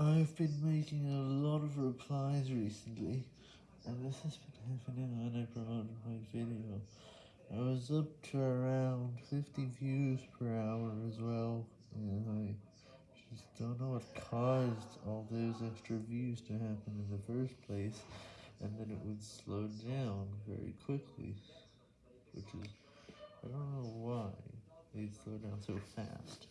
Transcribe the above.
I've been making a lot of replies recently, and this has been happening when I promoted my video. I was up to around 50 views per hour as well, and I just don't know what caused all those extra views to happen in the first place, and then it would slow down very quickly, which is, I don't know why they slow down so fast.